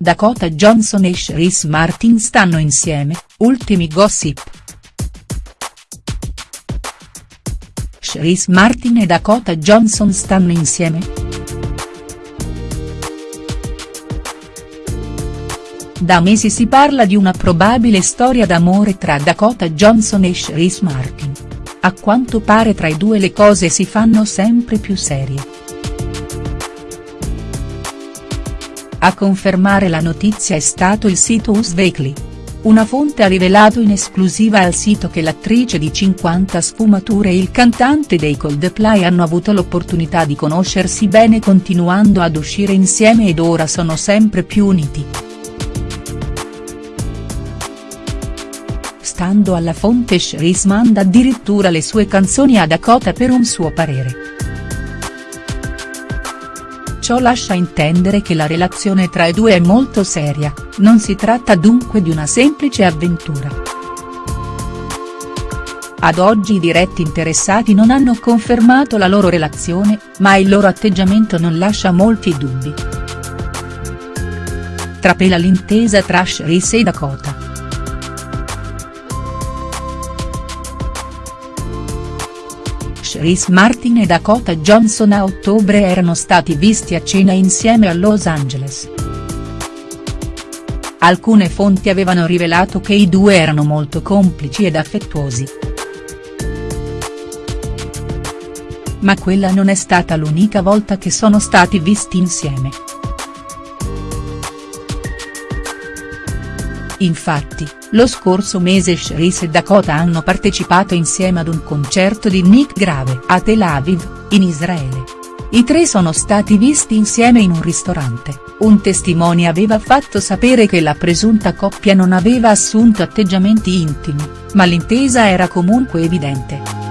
Dakota Johnson e Chris Martin stanno insieme, ultimi gossip. Chris Martin e Dakota Johnson stanno insieme?. Da mesi si parla di una probabile storia d'amore tra Dakota Johnson e Chris Martin. A quanto pare tra i due le cose si fanno sempre più serie. A confermare la notizia è stato il sito Us Weekly. Una fonte ha rivelato in esclusiva al sito che l'attrice di 50 sfumature e il cantante dei Coldplay hanno avuto l'opportunità di conoscersi bene continuando ad uscire insieme ed ora sono sempre più uniti. Stando alla fonte Chris manda addirittura le sue canzoni a Dakota per un suo parere. Ciò lascia intendere che la relazione tra i due è molto seria, non si tratta dunque di una semplice avventura. Ad oggi i diretti interessati non hanno confermato la loro relazione, ma il loro atteggiamento non lascia molti dubbi. Trapela l'intesa tra Chris e Dakota. Chris Martin e Dakota Johnson a ottobre erano stati visti a cena insieme a Los Angeles. Alcune fonti avevano rivelato che i due erano molto complici ed affettuosi. Ma quella non è stata l'unica volta che sono stati visti insieme. Infatti, lo scorso mese Chris e Dakota hanno partecipato insieme ad un concerto di Nick Grave a Tel Aviv, in Israele. I tre sono stati visti insieme in un ristorante, un testimone aveva fatto sapere che la presunta coppia non aveva assunto atteggiamenti intimi, ma l'intesa era comunque evidente.